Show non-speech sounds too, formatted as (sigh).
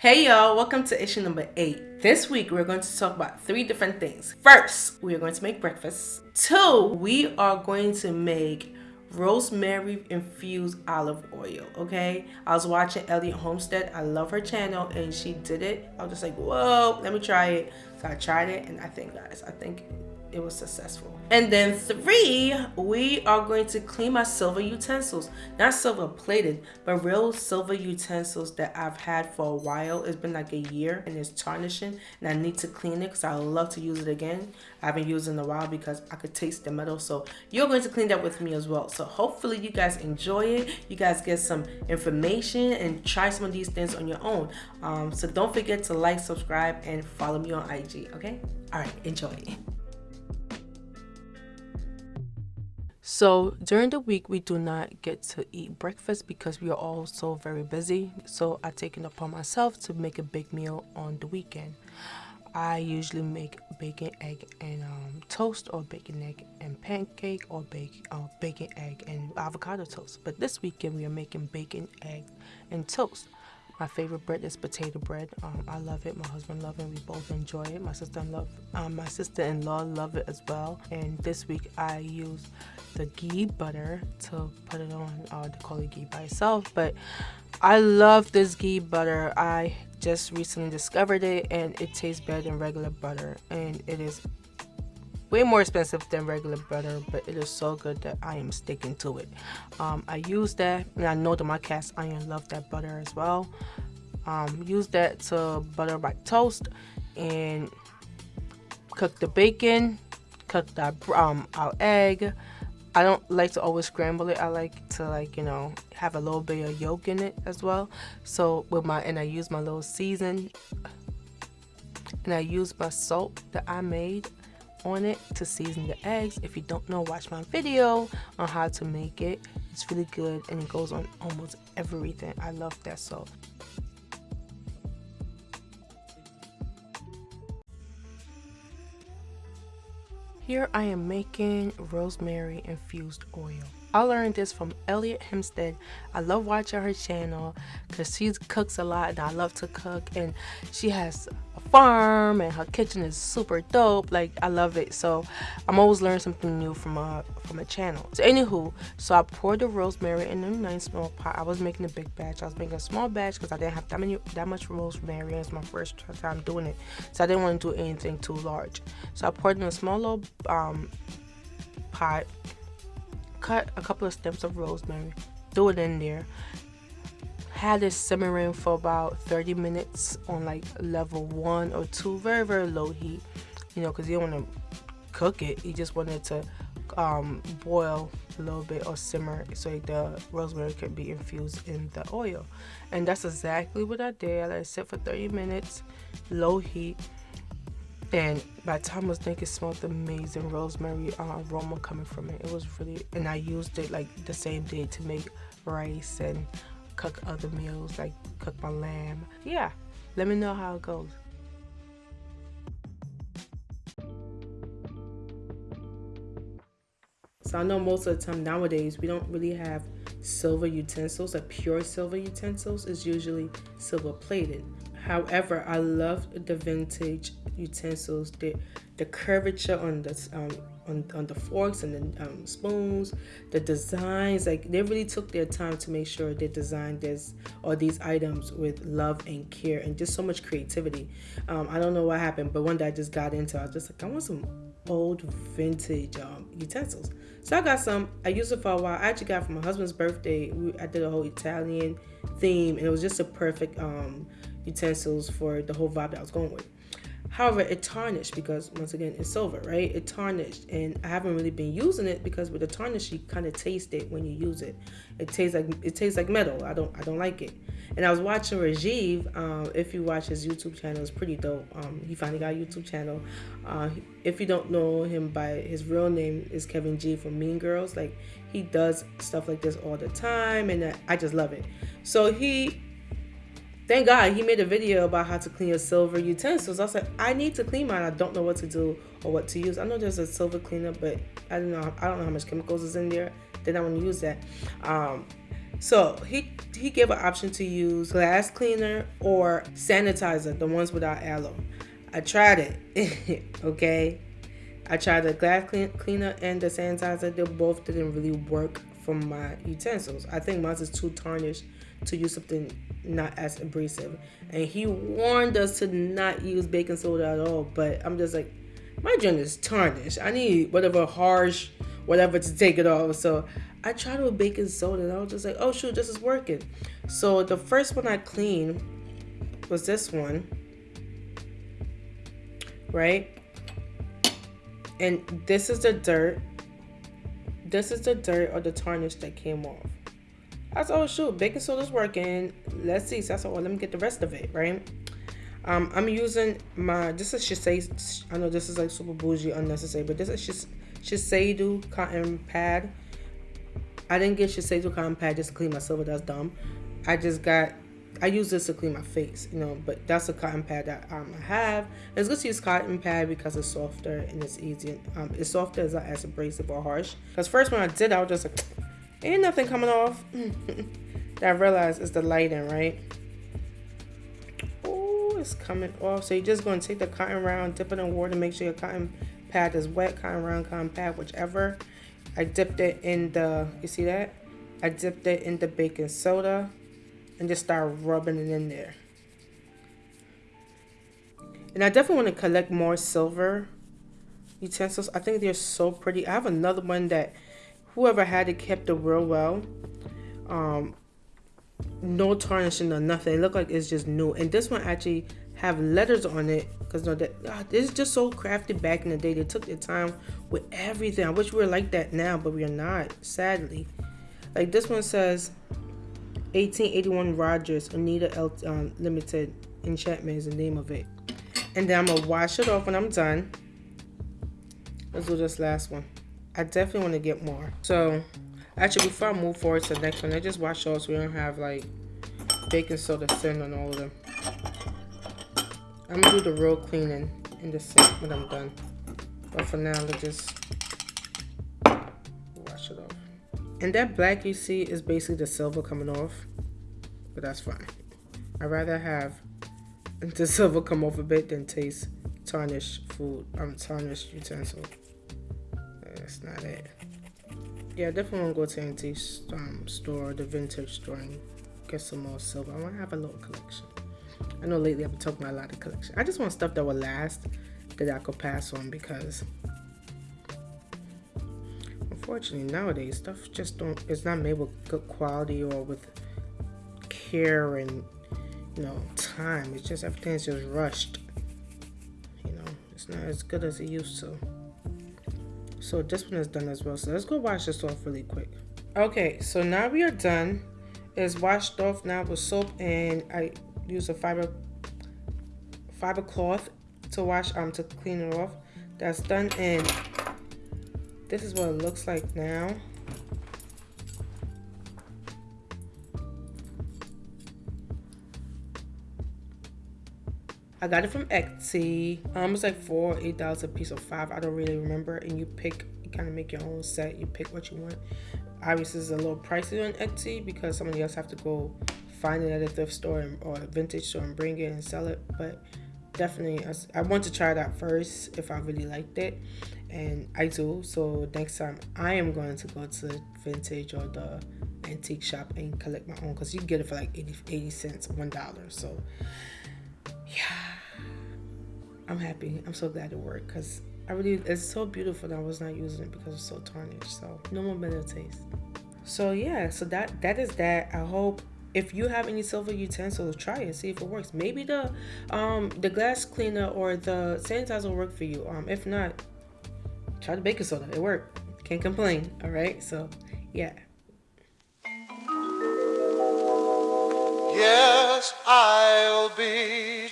Hey y'all, welcome to issue number 8. This week we're going to talk about three different things. First, we are going to make breakfast. Two, we are going to make rosemary infused olive oil okay i was watching Elliott Homestead i love her channel and she did it i was just like whoa let me try it so i tried it and i think guys i think it was successful. And then three, we are going to clean my silver utensils. Not silver plated, but real silver utensils that I've had for a while. It's been like a year and it's tarnishing and I need to clean it because I love to use it again. I haven't used it in a while because I could taste the metal. So you're going to clean that with me as well. So hopefully you guys enjoy it. You guys get some information and try some of these things on your own. Um, so don't forget to like, subscribe, and follow me on IG, okay? All right, enjoy. So during the week, we do not get to eat breakfast because we are all so very busy. So I take it upon myself to make a big meal on the weekend. I usually make bacon, egg, and um, toast, or bacon, egg, and pancake, or bake, uh, bacon, egg, and avocado toast. But this weekend, we are making bacon, egg, and toast. My favorite bread is potato bread. Um, I love it. My husband loves it. We both enjoy it. My sister love, um, my sister-in-law love it as well. And this week I use the ghee butter to put it on. Uh, they call it ghee by itself, but I love this ghee butter. I just recently discovered it, and it tastes better than regular butter, and it is way more expensive than regular butter but it is so good that I am sticking to it. Um, I use that and I know that my cast iron love that butter as well. Um, use that to butter my toast and cook the bacon cook that um, our egg. I don't like to always scramble it. I like to like you know have a little bit of yolk in it as well. So with my and I use my little season and I use my salt that I made on it to season the eggs. If you don't know, watch my video on how to make it. It's really good and it goes on almost everything. I love that salt. Here I am making rosemary infused oil. I learned this from Elliott Homestead. I love watching her channel because she cooks a lot and I love to cook and she has farm and her kitchen is super dope. Like i love it. So i'm always learning something new from a from a channel. So anywho so i poured the rosemary in a nice small pot. I was making a big batch. I was making a small batch because i didn't have that many that much rosemary. It's my first time doing it. So i didn't want to do anything too large. So i poured in a small little um pot cut a couple of stems of rosemary threw it in there had it simmering for about 30 minutes on like level one or two very very low heat you know because you don't want to cook it. You just want it to um, boil a little bit or simmer so the rosemary can be infused in the oil. And that's exactly what I did. I let it sit for 30 minutes low heat. And by the time I was thinking, it smelled amazing. Rosemary uh, aroma coming from it. It was really, and I used it like the same day to make rice and cook other meals, like cook my lamb. Yeah, let me know how it goes. So I know most of the time nowadays we don't really have silver utensils, like pure silver utensils. is usually silver plated. However, I love the vintage utensils. The the curvature on the um, on, on the forks and the um, spoons, the designs, like they really took their time to make sure they designed this or these items with love and care and just so much creativity. Um, I don't know what happened, but one day I just got into, I was just like, I want some old vintage um, utensils. So I got some. I used it for a while. I actually got for my husband's birthday. We, I did a whole Italian theme, and it was just a perfect um, utensils for the whole vibe that I was going with. However, it tarnished because once again, it's silver, right? It tarnished and I haven't really been using it because with the tarnish, you kind of taste it when you use it. It tastes like, it tastes like metal. I don't, I don't like it. And I was watching Rajiv. Um, if you watch his YouTube channel, it's pretty dope. Um, he finally got a YouTube channel. Uh, if you don't know him by his real name is Kevin G from Mean Girls. Like he does stuff like this all the time and I just love it. So he thank God he made a video about how to clean your silver utensils. I said, I need to clean mine. I don't know what to do or what to use. I know there's a silver cleaner, but I don't know. I don't know how much chemicals is in there. Then I want to use that. Um, So he he gave an option to use glass cleaner or sanitizer, the ones without aloe. I tried it. (laughs) okay. I tried the glass clean, cleaner and the sanitizer. They both didn't really work for my utensils. I think mine is too tarnished to use something not as abrasive. And he warned us to not use baking soda at all. But I'm just like, my joint is tarnished. I need whatever harsh, whatever to take it off. So I tried with baking soda and I was just like, oh shoot, this is working. So the first one I cleaned was this one. Right? And this is the dirt. This is the dirt or the tarnish that came off. I said, oh shoot, baking soda's working. Let's see. So I said, well, let me get the rest of it, right? Um, I'm using my, this is Shiseido, I know this is like super bougie, unnecessary, but this is just Shiseido cotton pad. I didn't get Shiseido cotton pad just to clean my silver, that's dumb. I just got, I use this to clean my face, you know, but that's a cotton pad that um, I have. It's good to use cotton pad because it's softer and it's easy. Um, it's softer, not as abrasive or harsh. Because first when I did, I was just like, ain't nothing coming off. (laughs) That I realized it's the lighting, right? Oh, it's coming off. So you're just going to take the cotton round, dip it in water, make sure your cotton pad is wet, cotton round, cotton pad, whichever. I dipped it in the, you see that? I dipped it in the baking soda and just start rubbing it in there. And I definitely want to collect more silver utensils. I think they're so pretty. I have another one that whoever had it kept it real well. Um, no tarnishing or nothing. It looked like it's just new. And this one actually have letters on it because God, this is just so crafted back in the day. They took their time with everything. I wish we were like that now, but we are not. Sadly, like this one says, 1881 Rogers Oneida L um, Limited Enchantment is the name of it. And then I'm gonna wash it off when I'm done. Let's do this last one. I definitely want to get more. So, actually, before I move forward to the next one, I just wash off so we don't have like baking soda sitting on all of them. I'm gonna do the real cleaning in the sink when I'm done. But for now, let's just wash it off. And that black you see is basically the silver coming off, but that's fine. I'd rather have (laughs) the silver come off a bit than taste tarnished food, um, tarnished utensil that's not it. Yeah, I definitely want to go to antique um, store, the vintage store, and get some more silver. I want to have a little collection. I know lately I've been talking about a lot of collection. I just want stuff that will last, that I could pass on because unfortunately nowadays stuff just don't it's not made with good quality or with care and you know time. It's just everything's just rushed. You know, it's not as good as it used to. So this one is done as well. So let's go wash this off really quick. Okay, so now we are done. It's washed off now with soap and I use a fiber fiber cloth to wash um to clean it off. That's done and this is what it looks like now. I got it from Etsy. Um, it's like four, eight dollars a piece or five. I don't really remember. And you pick, you kind of make your own set. You pick what you want. Obviously, it's a little pricey on Etsy because somebody else have to go find it at a thrift store or a vintage store and bring it and sell it. But definitely, I, want to try that first if I really liked it, and I do. So next time, I am going to go to vintage or the antique shop and collect my own because you get it for like 80, 80 cents, one dollar. So I'm happy. I'm so glad it worked because I really, it's so beautiful that I was not using it because it's so tarnished. So no more better taste. So yeah, so that that is that. I hope if you have any silver utensils, try it, see if it works. Maybe the um the glass cleaner or the sanitizer will work for you. Um, if not, try the baking soda. It worked. Can't complain. All right. So yeah. Yes, I'll be